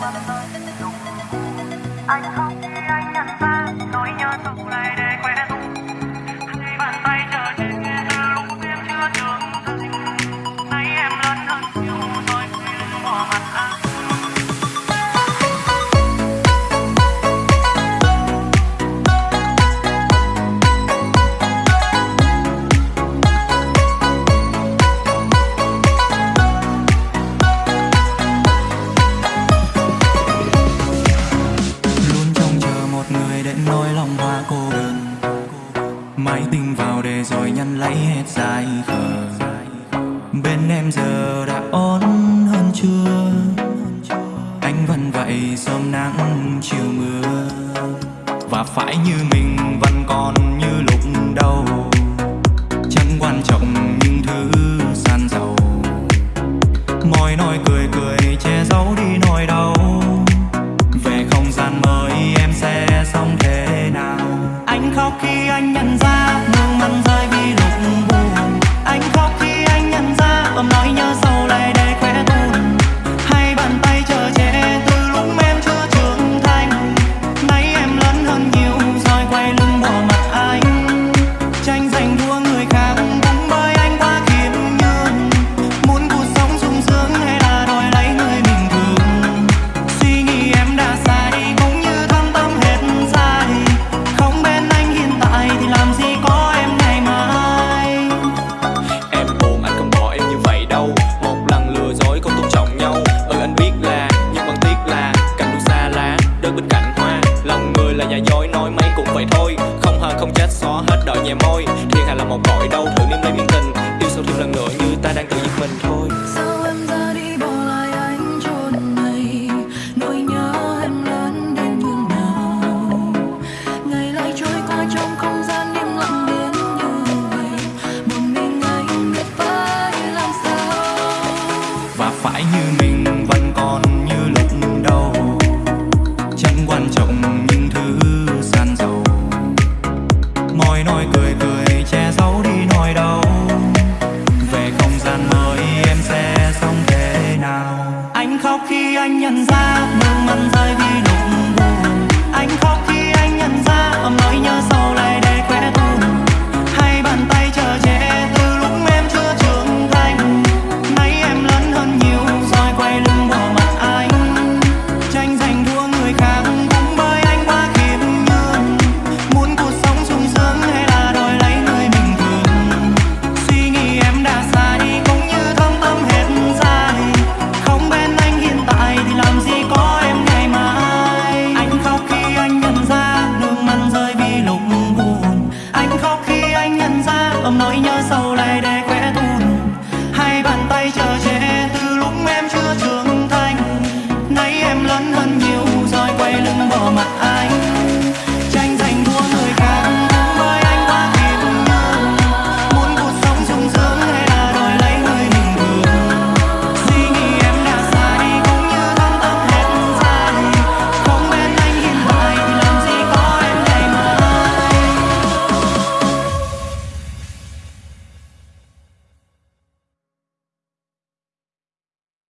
I can't nỗi lòng hoa cô đơn. Máy tính vào để rồi nhăn lấy hết dài khờ. Bên em giờ đã ổn hơn chưa? Anh vẫn vậy sớm nắng chiều mưa. Và phải như mình vẫn còn như chết xóa hết đợi nhẹ môi. Thiên hạ là một cõi đâu thử nếm lấy miếng tình. Yêu sâu thêm lần nữa như ta đang tự giết mình thôi. Sao em ra đi bỏ lại anh trốn này? Nỗi nhớ em lớn đến nhường nào? Ngày lại trôi qua trong không gian im lặng như vậy. Một mình anh phải làm sao? Và phải như mình vẫn còn anh nhận ra nương mặn rơi vì ôm nói nhớ sau.